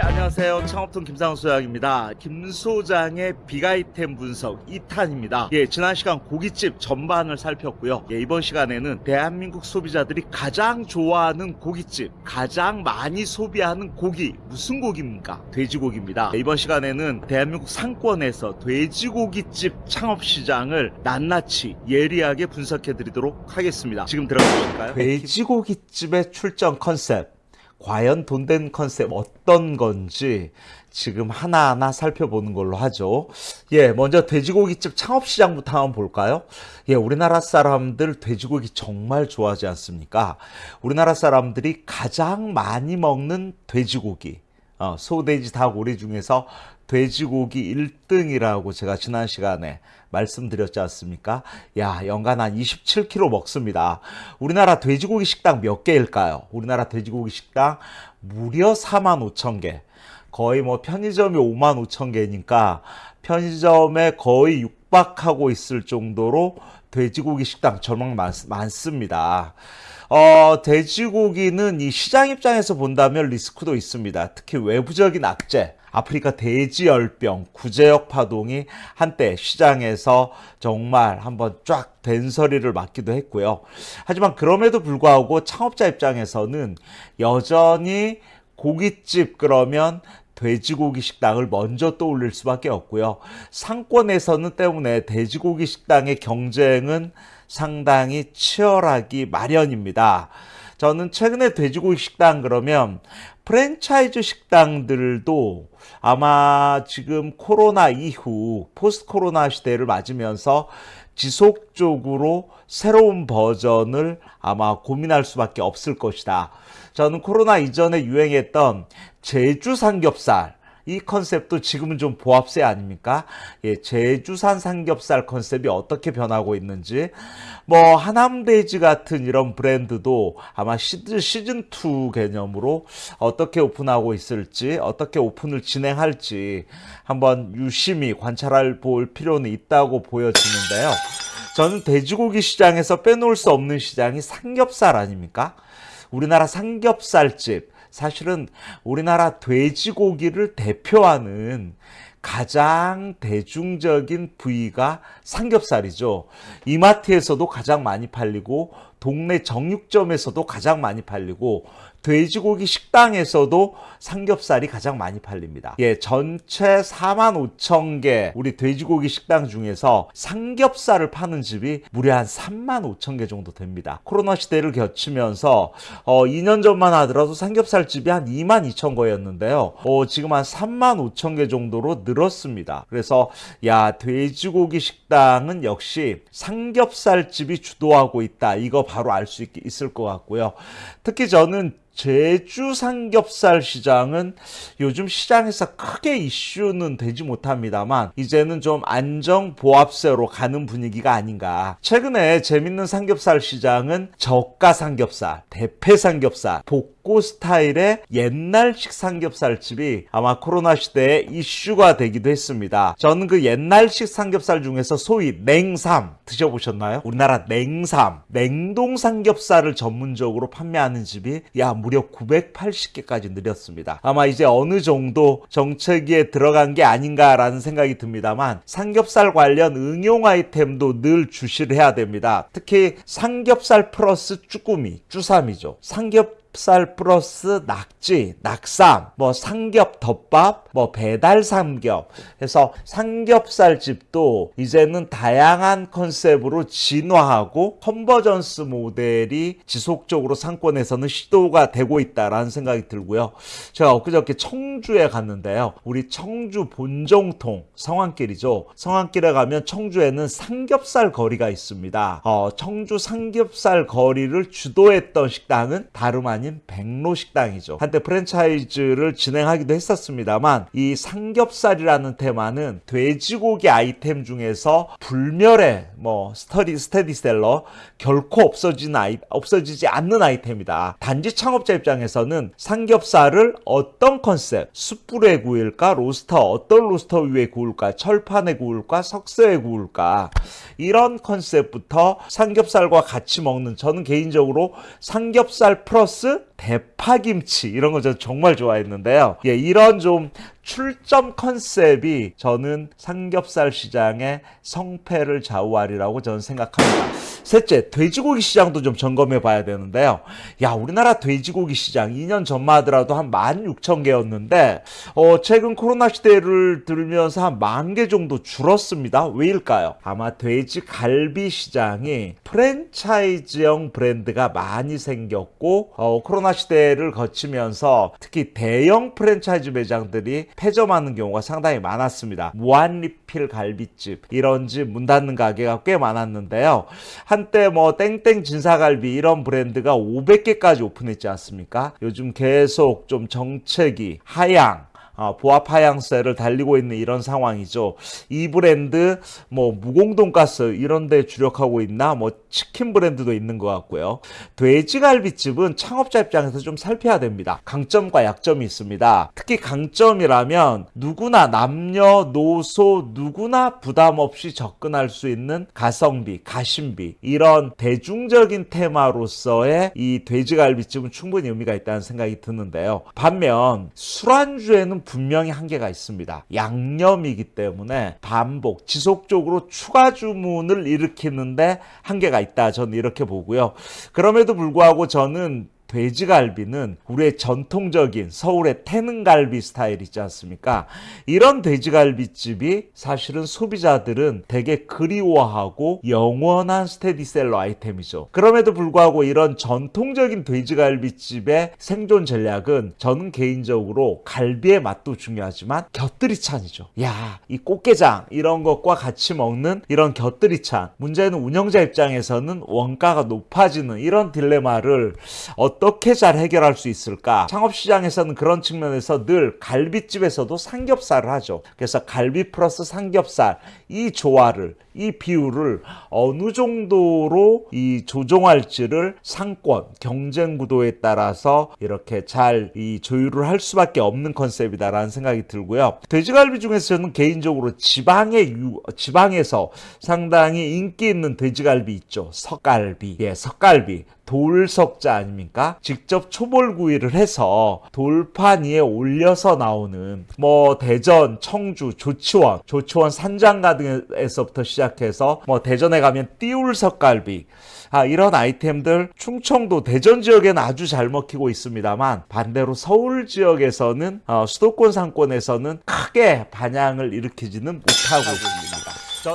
네, 안녕하세요. 창업통 김상훈 소장입니다. 김 소장의 빅아이템 분석 2탄입니다. 예, 지난 시간 고깃집 전반을 살폈고요. 예, 이번 시간에는 대한민국 소비자들이 가장 좋아하는 고깃집, 가장 많이 소비하는 고기, 무슨 고기입니까? 돼지고기입니다. 예, 이번 시간에는 대한민국 상권에서 돼지고기집 창업 시장을 낱낱이 예리하게 분석해 드리도록 하겠습니다. 지금 들어가 보실까요? 돼지고기집의 출전 컨셉. 과연 돈된 컨셉 어떤 건지 지금 하나하나 살펴보는 걸로 하죠. 예, 먼저 돼지고기집 창업시장부터 한번 볼까요? 예, 우리나라 사람들 돼지고기 정말 좋아하지 않습니까? 우리나라 사람들이 가장 많이 먹는 돼지고기, 어, 소돼지 닭 오리 중에서 돼지고기 1등이라고 제가 지난 시간에 말씀드렸지 않습니까? 야, 연간 한 27kg 먹습니다. 우리나라 돼지고기 식당 몇 개일까요? 우리나라 돼지고기 식당 무려 4만 5천 개. 거의 뭐 편의점이 5만 5천 개니까 편의점에 거의 육박하고 있을 정도로 돼지고기 식당 정말 많, 많습니다. 어, 돼지고기는 이 시장 입장에서 본다면 리스크도 있습니다. 특히 외부적인 악재, 아프리카 돼지열병, 구제역 파동이 한때 시장에서 정말 한번 쫙 된서리를 맞기도 했고요. 하지만 그럼에도 불구하고 창업자 입장에서는 여전히 고깃집 그러면 돼지고기 식당을 먼저 떠올릴 수밖에 없고요. 상권에서는 때문에 돼지고기 식당의 경쟁은 상당히 치열하기 마련입니다. 저는 최근에 돼지고기 식당 그러면 프랜차이즈 식당들도 아마 지금 코로나 이후 포스트 코로나 시대를 맞으면서 지속적으로 새로운 버전을 아마 고민할 수밖에 없을 것이다. 저는 코로나 이전에 유행했던 제주 삼겹살 이 컨셉도 지금은 좀 보합세 아닙니까? 예, 제주산 삼겹살 컨셉이 어떻게 변하고 있는지 뭐 하남돼지 같은 이런 브랜드도 아마 시즌 2 개념으로 어떻게 오픈하고 있을지 어떻게 오픈을 진행할지 한번 유심히 관찰할 볼 필요는 있다고 보여지는데요. 저는 돼지고기 시장에서 빼놓을 수 없는 시장이 삼겹살 아닙니까? 우리나라 삼겹살집 사실은 우리나라 돼지고기를 대표하는 가장 대중적인 부위가 삼겹살이죠. 이마트에서도 가장 많이 팔리고 동네 정육점에서도 가장 많이 팔리고 돼지고기 식당에서도 삼겹살이 가장 많이 팔립니다. 예, 전체 4만 5천 개 우리 돼지고기 식당 중에서 삼겹살을 파는 집이 무려 한 3만 5천 개 정도 됩니다. 코로나 시대를 거치면서 어, 2년 전만 하더라도 삼겹살 집이 한 2만 2천 거였는데요. 어, 지금 한 3만 5천 개 정도로 늘었습니다. 그래서 야 돼지고기 식당은 역시 삼겹살 집이 주도하고 있다. 이거 바로 알 수 있을 것 같고요. 특히 저는 제주 삼겹살 시장은 요즘 시장에서 크게 이슈는 되지 못합니다만 이제는 좀 안정 보합세로 가는 분위기가 아닌가. 최근에 재밌는 삼겹살 시장은 저가 삼겹살, 대패 삼겹살, 복고 스타일의 옛날 식 삼겹살집이 아마 코로나 시대에 이슈가 되기도 했습니다. 저는 그 옛날식 삼겹살 중에서 소위 냉삼 드셔보셨나요? 우리나라 냉삼, 냉동 삼겹살을 전문적으로 판매하는 집이 야 무려 980개까지 늘렸습니다. 아마 이제 어느 정도 정체기에 들어간 게 아닌가라는 생각이 듭니다만 삼겹살 관련 응용 아이템도 늘 주시를 해야 됩니다. 특히 삼겹살 플러스 쭈꾸미, 쭈삼이죠. 삼겹 살 플러스 낙지, 낙삼, 뭐 삼겹 덮밥, 뭐 배달 삼겹 해서 삼겹살 집도 이제는 다양한 컨셉으로 진화하고 convergence 모델이 지속적으로 상권에서는 시도가 되고 있다라는 생각이 들고요. 제가 엊그저께 청주에 갔는데요. 우리 청주 본정통 성안길이죠. 성안길에 가면 청주에는 삼겹살 거리가 있습니다. 어, 청주 삼겹살 거리를 주도했던 식당은 다름 아닌 아닌 백로 식당이죠. 한때 프랜차이즈를 진행하기도 했었습니다만 이 삼겹살이라는 테마는 돼지고기 아이템 중에서 불멸의 뭐 스터디 스테디셀러 결코 없어지는 아이 없어지지 않는 아이템이다. 단지 창업자 입장에서는 삼겹살을 어떤 컨셉? 숯불에 구울까? roaster 어떤 roaster 위에 구울까? 철판에 구울까? 석쇠에 구울까? 이런 컨셉부터 삼겹살과 같이 먹는 저는 개인적으로 삼겹살 플러스 대파김치 이런 거저 정말 좋아했는데요. 예, 이런 좀 출점 컨셉이 저는 삼겹살 시장의 성패를 좌우하리라고 저는 생각합니다. 셋째, 돼지고기 시장도 좀 점검해 봐야 되는데요. 야, 우리나라 돼지고기 시장 2년 전만 하더라도 한 16,000개였는데, 어, 최근 코로나 시대를 들면서 한 만 개 정도 줄었습니다. 왜일까요? 아마 돼지 갈비 시장이 프랜차이즈형 브랜드가 많이 생겼고, 어, 코로나 시대를 거치면서 특히 대형 프랜차이즈 매장들이 폐점하는 경우가 상당히 많았습니다. 무한리필 갈비집, 이런 집 문 닫는 가게가 꽤 많았는데요. 한때 뭐 땡땡 진사갈비 이런 브랜드가 500개까지 오픈했지 않습니까? 요즘 계속 좀 정책이 하향 어, 보합 하향세를 달리고 있는 이런 상황이죠. 이 브랜드 뭐 무공돈가스 이런 데 주력하고 있나 뭐 치킨 브랜드도 있는 것 같고요. 돼지갈비집은 창업자 입장에서 좀 살펴야 됩니다. 강점과 약점이 있습니다. 특히 강점이라면 누구나 남녀노소 누구나 부담 없이 접근할 수 있는 가성비, 가심비 이런 대중적인 테마로서의 이 돼지갈비집은 충분히 의미가 있다는 생각이 드는데요. 반면 술안주에는 분명히 한계가 있습니다. 양념이기 때문에 반복, 지속적으로 추가 주문을 일으키는데 한계가 있다. 저는 이렇게 보고요. 그럼에도 불구하고 저는 돼지갈비는 우리의 전통적인 서울의 태능갈비 스타일 있지 않습니까? 이런 돼지갈비집이 사실은 소비자들은 되게 그리워하고 영원한 스테디셀러 아이템이죠. 그럼에도 불구하고 이런 전통적인 돼지갈비집의 생존 전략은 저는 개인적으로 갈비의 맛도 중요하지만 곁들이찬이죠. 야, 이 꽃게장 이런 것과 같이 먹는 이런 곁들이찬. 문제는 운영자 입장에서는 원가가 높아지는 이런 딜레마를 어 어떻게 잘 해결할 수 있을까? 창업시장에서는 그런 측면에서 늘 갈비집에서도 삼겹살을 하죠. 그래서 갈비 플러스 삼겹살 이 조화를 이 비율을 어느 정도로 이 조정할지를 상권 경쟁 구도에 따라서 이렇게 잘 이 조율을 할 수밖에 없는 컨셉이다라는 생각이 들고요. 돼지갈비 중에서 저는 개인적으로 지방의 유, 지방에서 상당히 인기 있는 돼지갈비 있죠. 석갈비, 예, 석갈비. 돌석자 아닙니까? 직접 초벌구이를 해서 돌판 위에 올려서 나오는 뭐 대전, 청주, 조치원, 조치원 산장가 등에서부터 시작해서 뭐 대전에 가면 띠울석갈비 아, 이런 아이템들 충청도 대전 지역에는 아주 잘 먹히고 있습니다만 반대로 서울 지역에서는 어, 수도권 상권에서는 크게 반향을 일으키지는 못하고 있습니다.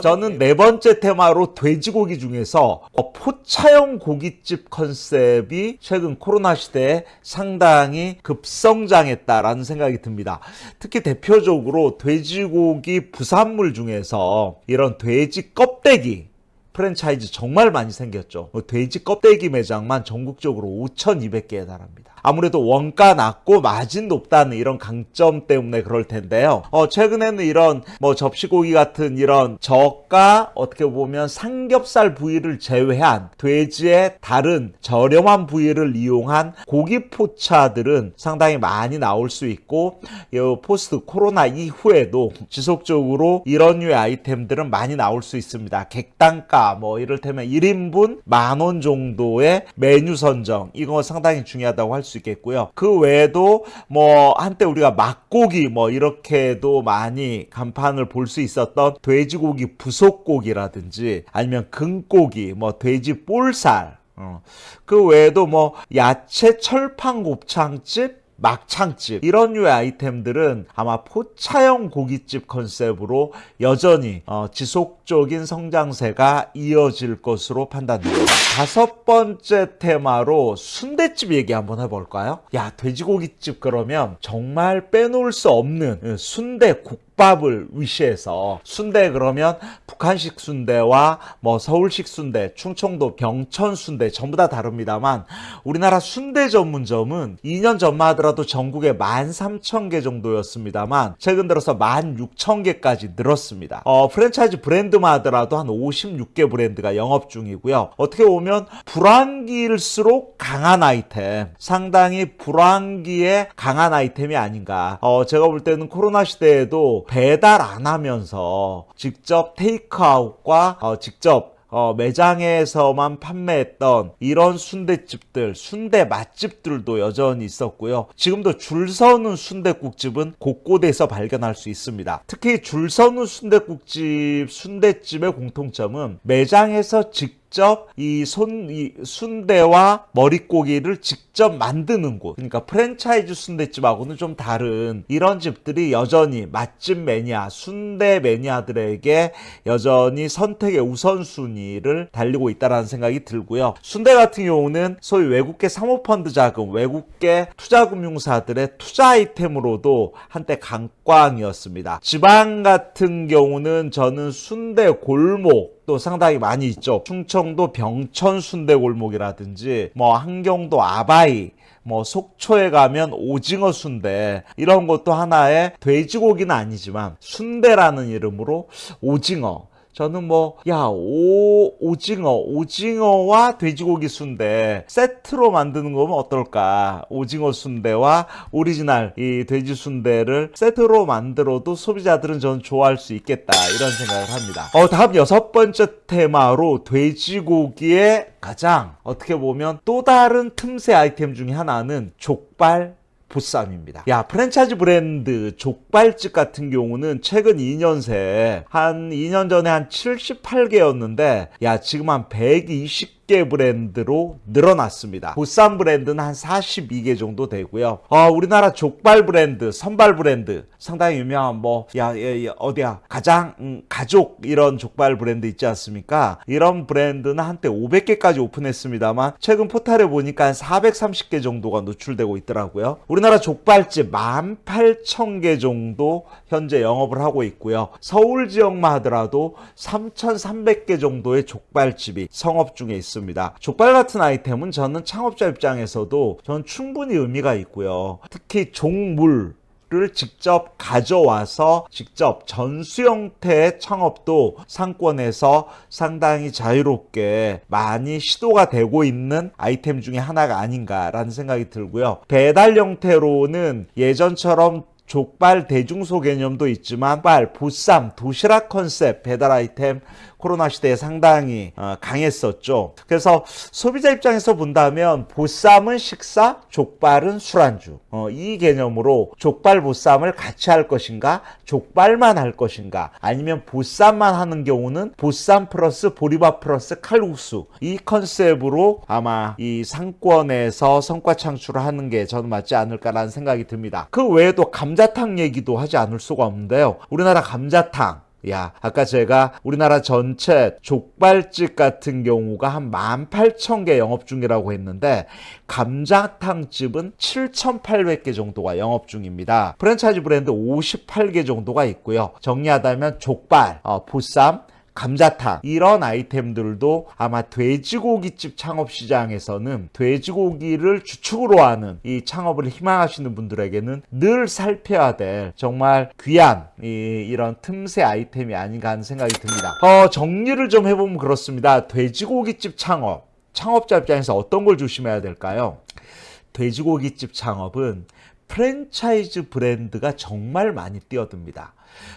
저는 네 번째 테마로 돼지고기 중에서 어, 포차형 고깃집 컨셉이 최근 코로나 시대에 상당히 급성장했다라는 생각이 듭니다. 특히 대표적으로 돼지고기 부산물 중에서 이런 돼지 껍데기 프랜차이즈 정말 많이 생겼죠. 뭐 돼지 껍데기 매장만 전국적으로 5,200개에 달합니다. 아무래도 원가 낮고 마진 높다는 이런 강점 때문에 그럴 텐데요. 어, 최근에는 이런 뭐 접시고기 같은 이런 저가 어떻게 보면 삼겹살 부위를 제외한 돼지의 다른 저렴한 부위를 이용한 고기 포차들은 상당히 많이 나올 수 있고 이 포스트 코로나 이후에도 지속적으로 이런 류의 아이템들은 많이 나올 수 있습니다. 객단가 뭐 이를테면 1인분 만 원 정도의 메뉴 선정 이거 상당히 중요하다고 할 수수 있겠고요. 그 외에도 뭐 한때 우리가 막고기 뭐 이렇게도 많이 간판을 볼 수 있었던 돼지고기 부속고기라든지 아니면 금고기 뭐 돼지 볼살 어. 그 외에도 뭐 야채 철판 곱창집 막창집 이런 류의 아이템들은 아마 포차형 고깃집 컨셉으로 여전히 어, 지속 적인 성장세가 이어질 것으로 판단됩니다. 다섯 번째 테마로 순대집 얘기 한번 해볼까요? 야 돼지고깃집 그러면 정말 빼놓을 수 없는 예, 순대 국 국밥을 위시해서 순대 그러면 북한식 순대와 뭐 서울식 순대, 충청도 병천 순대 전부 다 다릅니다만 우리나라 순대 전문점은 2년 전만 하더라도 전국에 13,000개 정도였습니다만 최근 들어서 16,000개까지 늘었습니다. 어, 프랜차이즈 브랜드 만 하더라도 한 56개 브랜드가 영업 중이고요. 어떻게 보면 불황기일수록 강한 아이템, 상당히 불황기에 강한 아이템이 아닌가. 어, 제가 볼 때는 코로나 시대에도 배달 안 하면서 직접 테이크아웃과 어, 직접 어, 매장에서만 판매했던 이런 순대집들, 순대 맛집들도 여전히 있었고요. 지금도 줄 서는 순대국집은 곳곳에서 발견할 수 있습니다. 특히 줄 서는 순대국집, 순대집의 공통점은 매장에서 직접 직접 이 손, 이 순대와 머릿고기를 직접 만드는 곳. 그러니까 프랜차이즈 순대집하고는 좀 다른 이런 집들이 여전히 맛집 매니아, 순대 매니아들에게 여전히 선택의 우선순위를 달리고 있다는 생각이 들고요. 순대 같은 경우는 소위 외국계 사모펀드 자금, 외국계 투자금융사들의 투자 아이템으로도 한때 강광이었습니다. 지방 같은 경우는 저는 순대 골목, 또 상당히 많이 있죠. 충청도 병천 순대골목이라든지 뭐 한경도 아바이 뭐 속초에 가면 오징어 순대 이런 것도 하나의 돼지고기는 아니지만 순대라는 이름으로 오징어 저는 뭐, 야, 오, 오징어, 오징어와 돼지고기 순대 세트로 만드는 거면 어떨까? 오징어 순대와 오리지널 이 돼지 순대를 세트로 만들어도 소비자들은 저는 좋아할 수 있겠다. 이런 생각을 합니다. 어, 다음 여섯 번째 테마로 돼지고기의 가장 어떻게 보면 또 다른 틈새 아이템 중에 하나는 족발 보쌈입니다. 야, 프랜차이즈 브랜드 족발집 같은 경우는 최근 2년 새에 한 2년 전에 한 78개였는데 야, 지금 한 120, 10개 브랜드로 늘어났습니다. 보쌈 브랜드는 한 42개 정도 되고요. 어, 우리나라 족발 브랜드, 선발 브랜드 상당히 유명한 뭐 야, 야, 야 어디야 가장 음, 가족 이런 족발 브랜드 있지 않습니까? 이런 브랜드는 한때 500개까지 오픈했습니다만 최근 포탈에 보니까 한 430개 정도가 노출되고 있더라고요. 우리나라 족발집 18,000개 정도 현재 영업을 하고 있고요. 서울 지역만 하더라도 3,300개 정도의 족발집이 성업 중에 있습니다. 있습니다. 족발 같은 아이템은 저는 창업자 입장에서도 저는 충분히 의미가 있고요. 특히 종물 를 직접 가져와서 직접 전수 형태의 창업도 상권에서 상당히 자유롭게 많이 시도가 되고 있는 아이템 중에 하나가 아닌가라는 생각이 들고요. 배달 형태로는 예전처럼 족발 대중소 개념도 있지만 족발, 보쌈, 도시락 컨셉 배달 아이템 코로나 시대에 상당히 어, 강했었죠. 그래서 소비자 입장에서 본다면 보쌈은 식사, 족발은 술안주. 어, 이 개념으로 족발 보쌈을 같이 할 것인가, 족발만 할 것인가, 아니면 보쌈만 하는 경우는 보쌈 플러스 보리밥 플러스 칼국수 이 컨셉으로 아마 이 상권에서 성과 창출을 하는 게 저는 맞지 않을까라는 생각이 듭니다. 그 외에도 감 자탕 얘기도 하지 않을 수가 없는데요. 우리나라 감자탕 야, 아까 제가 우리나라 전체 족발집 같은 경우가 한 18,000개 영업 중이라고 했는데 감자탕집은 7,800개 정도가 영업 중입니다. 프랜차이즈 브랜드 58개 정도가 있고요. 정리하다면 족발, 어, 보쌈, 감자탕 이런 아이템들도 아마 돼지고기집 창업 시장에서는 돼지고기를 주축으로 하는 이 창업을 희망하시는 분들에게는 늘 살펴야 될 정말 귀한 이, 이런 틈새 아이템이 아닌가 하는 생각이 듭니다. 어, 정리를 좀 해보면 그렇습니다. 돼지고기집 창업 창업자 입장에서 어떤 걸 조심해야 될까요? 돼지고기집 창업은 프랜차이즈 브랜드가 정말 많이 뛰어듭니다.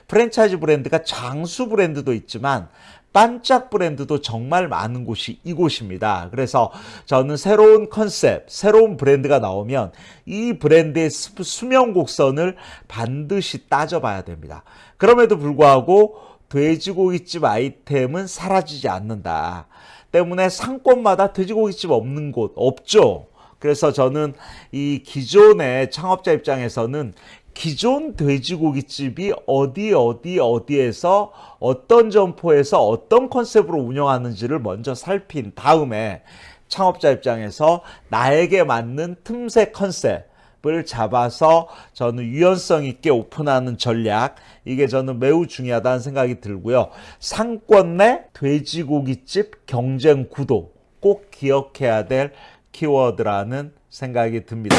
프랜차이즈 브랜드가 장수 브랜드도 있지만 반짝 브랜드도 정말 많은 곳이 이곳입니다. 그래서 저는 새로운 컨셉, 새로운 브랜드가 나오면 이 브랜드의 수명 곡선을 반드시 따져봐야 됩니다. 그럼에도 불구하고 돼지고기집 아이템은 사라지지 않는다. 때문에 상권마다 돼지고기집 없는 곳 없죠. 그래서 저는 이 기존의 창업자 입장에서는 기존 돼지고기집이 어디 어디 어디에서 어떤 점포에서 어떤 컨셉으로 운영하는지를 먼저 살핀 다음에 창업자 입장에서 나에게 맞는 틈새 컨셉을 잡아서 저는 유연성 있게 오픈하는 전략 이게 저는 매우 중요하다는 생각이 들고요. 상권 내 돼지고기집 경쟁 구도 꼭 기억해야 될 키워드라는 생각이 듭니다.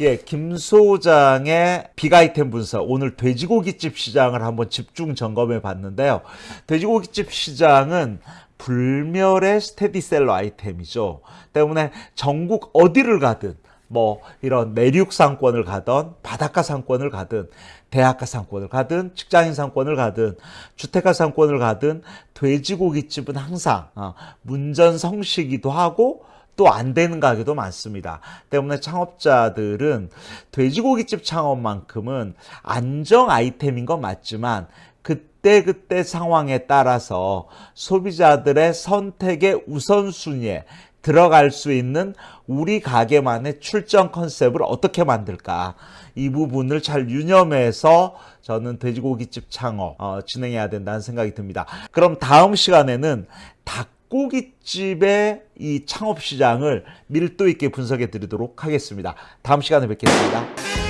예, 김 소장의 빅아이템 분석. 오늘 돼지고기집 시장을 한번 집중 점검해 봤는데요. 돼지고기집 시장은 불멸의 스테디셀러 아이템이죠. 때문에 전국 어디를 가든 뭐 이런 내륙 상권을 가던 바닷가 상권을 가든 대학가 상권을 가든 직장인 상권을 가든 주택가 상권을 가든 돼지고기집은 항상 어, 문전성시기도 하고 또 안 되는 가게도 많습니다. 때문에 창업자들은 돼지고기집 창업만큼은 안정 아이템인 건 맞지만 그때 그때 상황에 따라서 소비자들의 선택의 우선순위에 들어갈 수 있는 우리 가게만의 출전 컨셉을 어떻게 만들까 이 부분을 잘 유념해서 저는 돼지고기집 창업 어, 진행해야 된다는 생각이 듭니다. 그럼 다음 시간에는 닭 고기집의 이 창업 시장을 밀도 있게 분석해 드리도록 하겠습니다. 다음 시간에 뵙겠습니다.